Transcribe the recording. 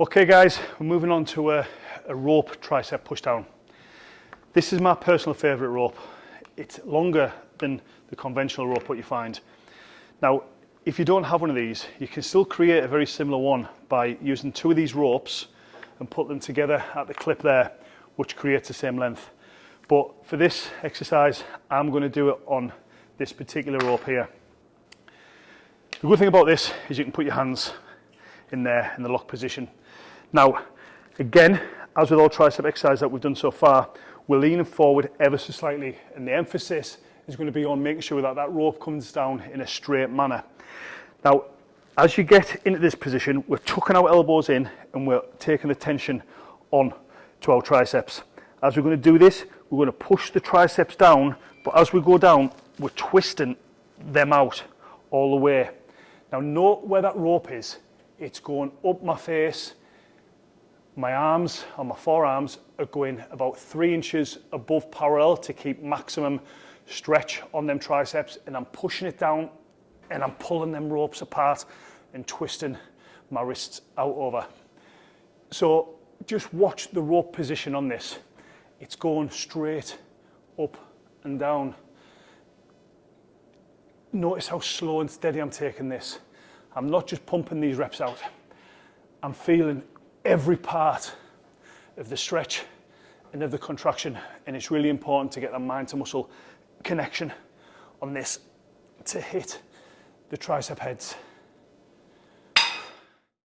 Okay guys, we're moving on to a, a rope tricep pushdown. This is my personal favorite rope. It's longer than the conventional rope what you find. Now, if you don't have one of these, you can still create a very similar one by using two of these ropes and put them together at the clip there, which creates the same length. But for this exercise, I'm going to do it on this particular rope here. The good thing about this is you can put your hands in there in the lock position now, again, as with all tricep exercise that we've done so far, we're leaning forward ever so slightly and the emphasis is going to be on making sure that that rope comes down in a straight manner. Now, as you get into this position, we're tucking our elbows in and we're taking the tension on to our triceps. As we're going to do this, we're going to push the triceps down, but as we go down, we're twisting them out all the way. Now note where that rope is. It's going up my face my arms and my forearms are going about three inches above parallel to keep maximum stretch on them triceps and I'm pushing it down and I'm pulling them ropes apart and twisting my wrists out over. So just watch the rope position on this. It's going straight up and down. Notice how slow and steady I'm taking this. I'm not just pumping these reps out. I'm feeling every part of the stretch and of the contraction. And it's really important to get that mind to muscle connection on this to hit the tricep heads.